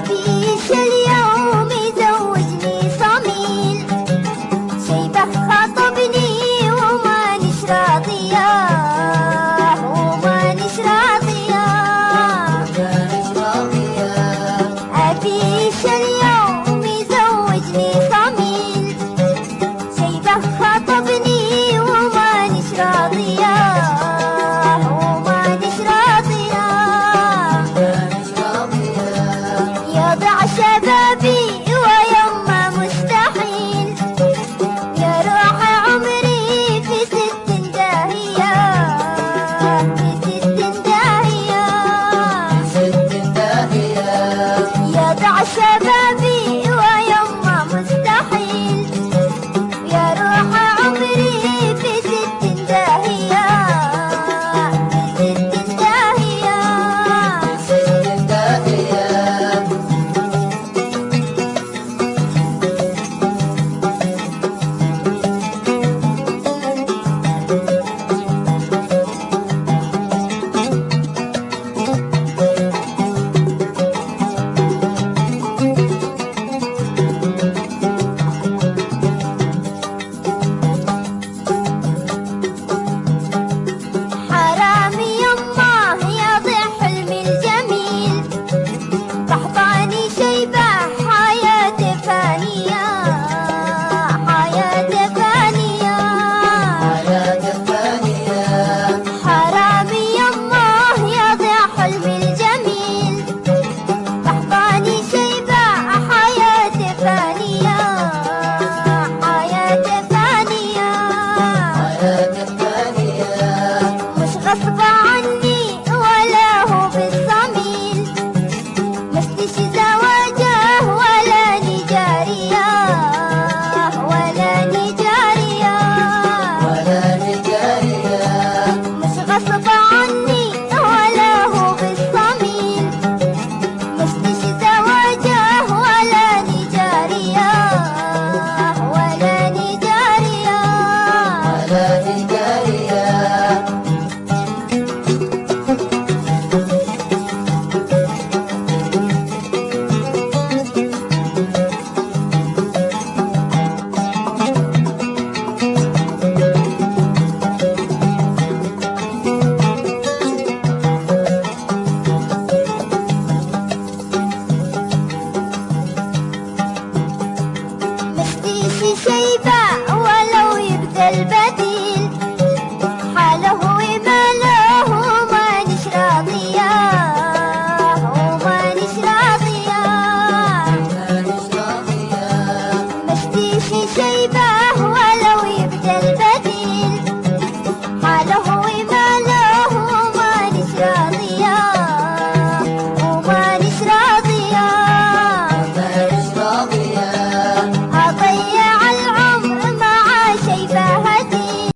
vida. J'avais envie gave up.